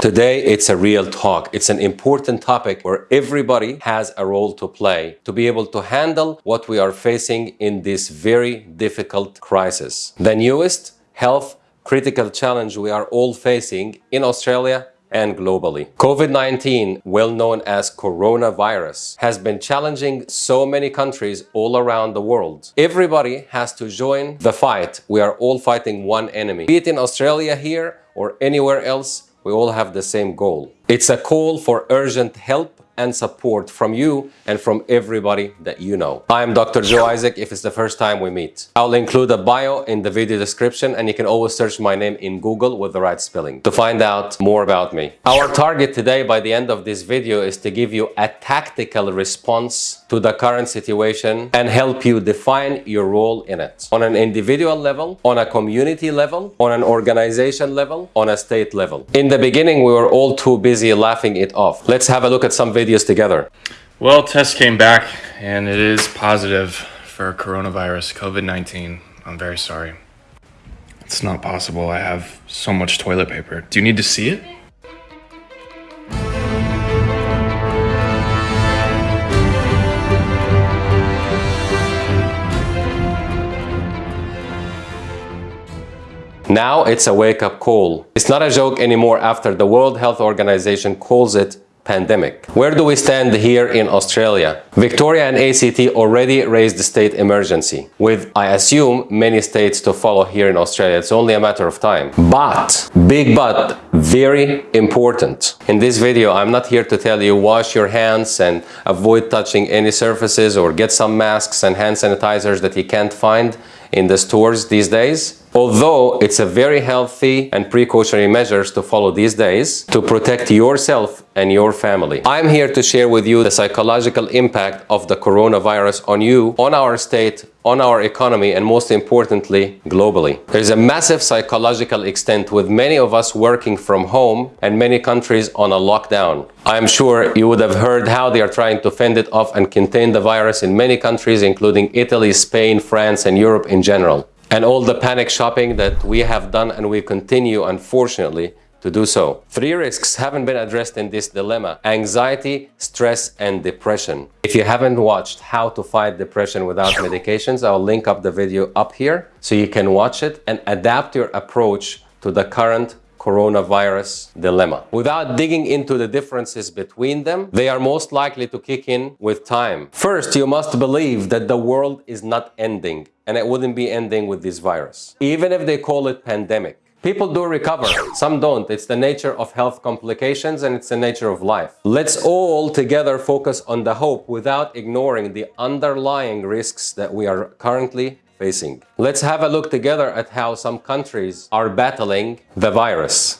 Today, it's a real talk. It's an important topic where everybody has a role to play to be able to handle what we are facing in this very difficult crisis. The newest health critical challenge we are all facing in Australia and globally. COVID-19, well known as coronavirus, has been challenging so many countries all around the world. Everybody has to join the fight. We are all fighting one enemy. Be it in Australia here or anywhere else, we all have the same goal. It's a call for urgent help and support from you and from everybody that you know. I'm Dr. Joe Isaac if it's the first time we meet. I'll include a bio in the video description and you can always search my name in Google with the right spelling to find out more about me. Our target today by the end of this video is to give you a tactical response to the current situation and help you define your role in it. On an individual level, on a community level, on an organization level, on a state level. In the beginning, we were all too busy laughing it off. Let's have a look at some videos videos together? Well, test came back and it is positive for coronavirus, COVID-19. I'm very sorry. It's not possible. I have so much toilet paper. Do you need to see it? Now it's a wake-up call. It's not a joke anymore after the World Health Organization calls it pandemic. Where do we stand here in Australia? Victoria and ACT already raised the state emergency, with, I assume, many states to follow here in Australia. It's only a matter of time. But, big but, very important. In this video, I'm not here to tell you wash your hands and avoid touching any surfaces or get some masks and hand sanitizers that you can't find in the stores these days. Although it's a very healthy and precautionary measures to follow these days to protect yourself and your family. I'm here to share with you the psychological impact of the coronavirus on you, on our state, on our economy, and most importantly, globally. There's a massive psychological extent with many of us working from home and many countries on a lockdown. I'm sure you would have heard how they are trying to fend it off and contain the virus in many countries, including Italy, Spain, France, and Europe in general and all the panic shopping that we have done and we continue, unfortunately, to do so. Three risks haven't been addressed in this dilemma. Anxiety, stress, and depression. If you haven't watched how to fight depression without medications, I'll link up the video up here so you can watch it and adapt your approach to the current coronavirus dilemma. Without digging into the differences between them, they are most likely to kick in with time. First, you must believe that the world is not ending and it wouldn't be ending with this virus. Even if they call it pandemic. People do recover, some don't. It's the nature of health complications and it's the nature of life. Let's all together focus on the hope without ignoring the underlying risks that we are currently facing. Let's have a look together at how some countries are battling the virus.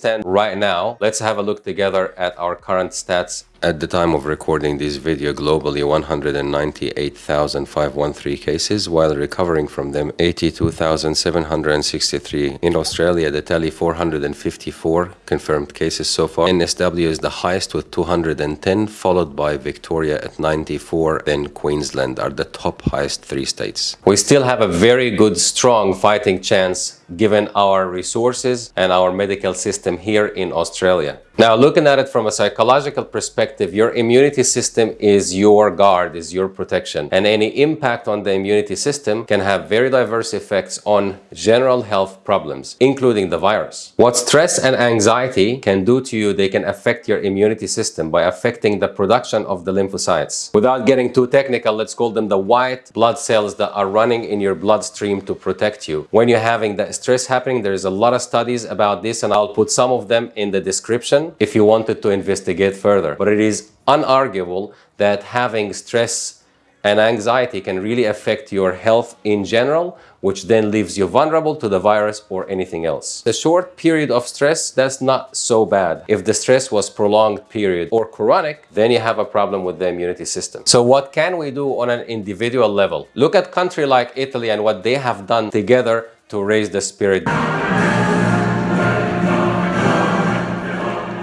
Stand right now? Let's have a look together at our current stats at the time of recording this video, globally 198,513 cases, while recovering from them 82,763. In Australia, the tally 454 confirmed cases so far. NSW is the highest with 210, followed by Victoria at 94, then Queensland are the top highest three states. We still have a very good, strong fighting chance given our resources and our medical system here in Australia. Now, looking at it from a psychological perspective, your immunity system is your guard, is your protection. And any impact on the immunity system can have very diverse effects on general health problems, including the virus. What stress and anxiety can do to you, they can affect your immunity system by affecting the production of the lymphocytes. Without getting too technical, let's call them the white blood cells that are running in your bloodstream to protect you. When you're having that stress happening, there's a lot of studies about this and I'll put some of them in the description if you wanted to investigate further. But it is unarguable that having stress and anxiety can really affect your health in general, which then leaves you vulnerable to the virus or anything else. The short period of stress, that's not so bad. If the stress was prolonged period or chronic, then you have a problem with the immunity system. So what can we do on an individual level? Look at country like Italy and what they have done together to raise the spirit.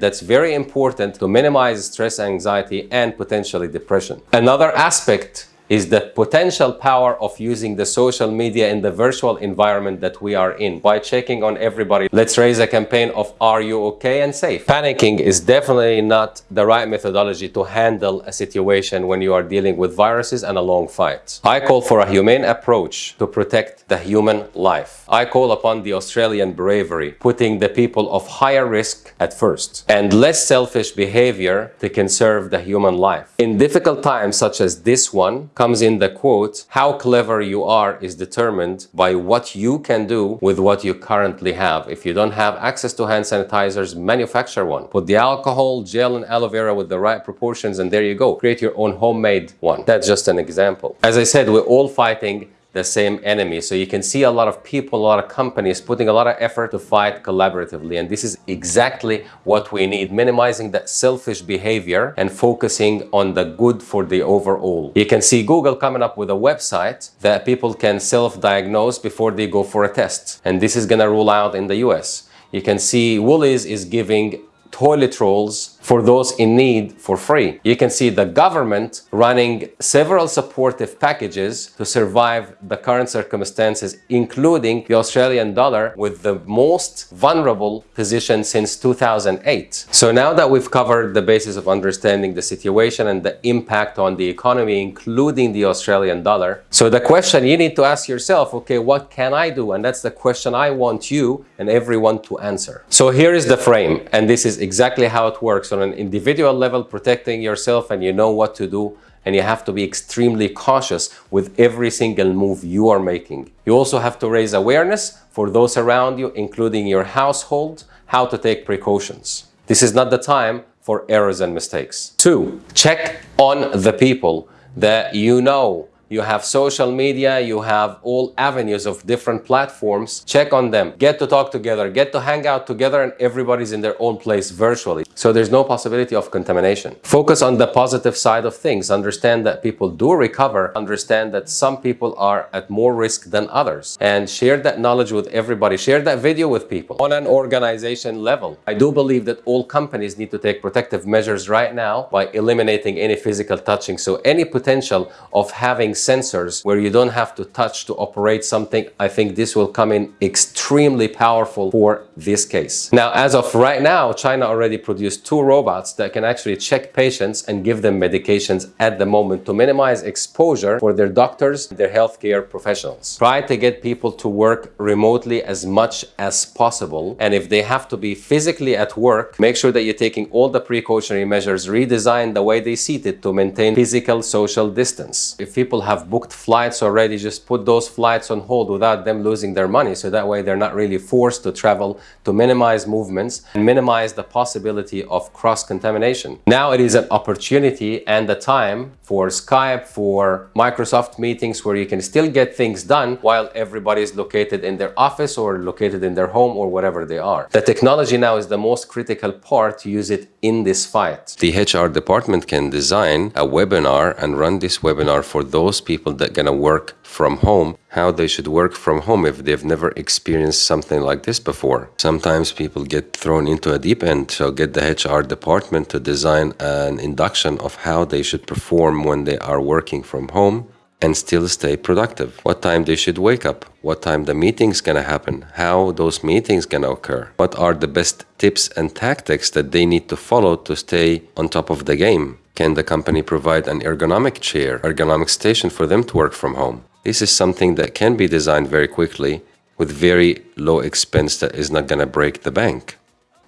That's very important to minimize stress, anxiety, and potentially depression. Another aspect is the potential power of using the social media in the virtual environment that we are in by checking on everybody. Let's raise a campaign of are you okay and safe? Panicking is definitely not the right methodology to handle a situation when you are dealing with viruses and a long fight. I call for a humane approach to protect the human life. I call upon the Australian bravery, putting the people of higher risk at first and less selfish behavior to conserve the human life. In difficult times such as this one, comes in the quote, how clever you are is determined by what you can do with what you currently have. If you don't have access to hand sanitizers, manufacture one. Put the alcohol, gel and aloe vera with the right proportions and there you go. Create your own homemade one. That's just an example. As I said, we're all fighting the same enemy. So you can see a lot of people, a lot of companies putting a lot of effort to fight collaboratively. And this is exactly what we need, minimizing that selfish behavior and focusing on the good for the overall. You can see Google coming up with a website that people can self-diagnose before they go for a test. And this is going to rule out in the US. You can see Woolies is giving toilet rolls for those in need for free. You can see the government running several supportive packages to survive the current circumstances, including the Australian dollar with the most vulnerable position since 2008. So now that we've covered the basis of understanding the situation and the impact on the economy, including the Australian dollar. So the question you need to ask yourself, okay, what can I do? And that's the question I want you and everyone to answer. So here is the frame, and this is exactly how it works on an individual level protecting yourself and you know what to do and you have to be extremely cautious with every single move you are making. You also have to raise awareness for those around you, including your household, how to take precautions. This is not the time for errors and mistakes. Two, check on the people that you know you have social media, you have all avenues of different platforms. Check on them, get to talk together, get to hang out together and everybody's in their own place virtually. So there's no possibility of contamination. Focus on the positive side of things. Understand that people do recover. Understand that some people are at more risk than others. And share that knowledge with everybody. Share that video with people. On an organization level, I do believe that all companies need to take protective measures right now by eliminating any physical touching. So any potential of having sensors where you don't have to touch to operate something, I think this will come in extremely powerful for this case. Now, as of right now, China already produced two robots that can actually check patients and give them medications at the moment to minimize exposure for their doctors, their healthcare professionals. Try to get people to work remotely as much as possible. And if they have to be physically at work, make sure that you're taking all the precautionary measures, redesign the way they seated to maintain physical social distance. If people have booked flights already, just put those flights on hold without them losing their money. So that way they're not really forced to travel to minimize movements and minimize the possibility of cross-contamination. Now it is an opportunity and a time for Skype, for Microsoft meetings where you can still get things done while everybody is located in their office or located in their home or whatever they are. The technology now is the most critical part to use it in this fight. The HR department can design a webinar and run this webinar for those people that gonna work from home, how they should work from home if they've never experienced something like this before. Sometimes people get thrown into a deep end, so get the HR department to design an induction of how they should perform when they are working from home and still stay productive. What time they should wake up, what time the meeting's gonna happen, how those meetings gonna occur, what are the best tips and tactics that they need to follow to stay on top of the game. Can the company provide an ergonomic chair, ergonomic station for them to work from home? This is something that can be designed very quickly with very low expense that is not gonna break the bank.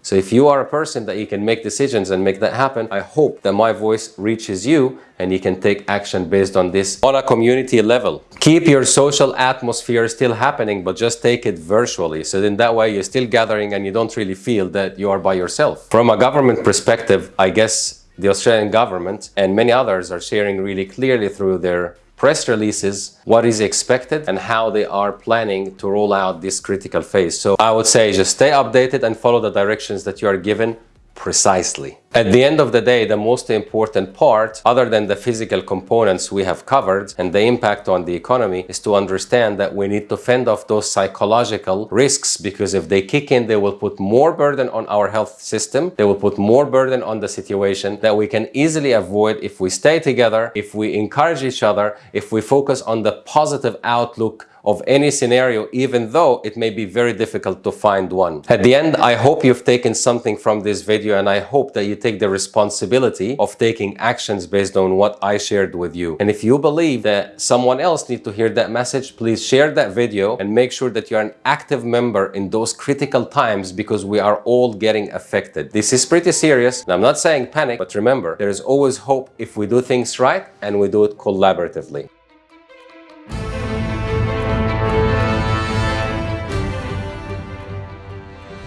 So if you are a person that you can make decisions and make that happen, I hope that my voice reaches you and you can take action based on this on a community level. Keep your social atmosphere still happening, but just take it virtually. So then that way you're still gathering and you don't really feel that you are by yourself. From a government perspective, I guess the Australian government and many others are sharing really clearly through their press releases what is expected and how they are planning to roll out this critical phase. So I would say just stay updated and follow the directions that you are given precisely. At the end of the day, the most important part, other than the physical components we have covered and the impact on the economy, is to understand that we need to fend off those psychological risks because if they kick in, they will put more burden on our health system. They will put more burden on the situation that we can easily avoid if we stay together, if we encourage each other, if we focus on the positive outlook of any scenario, even though it may be very difficult to find one. At the end, I hope you've taken something from this video and I hope that you take the responsibility of taking actions based on what I shared with you. And if you believe that someone else needs to hear that message, please share that video and make sure that you're an active member in those critical times because we are all getting affected. This is pretty serious. I'm not saying panic, but remember, there is always hope if we do things right and we do it collaboratively.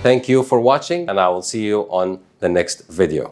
Thank you for watching and I will see you on the next video.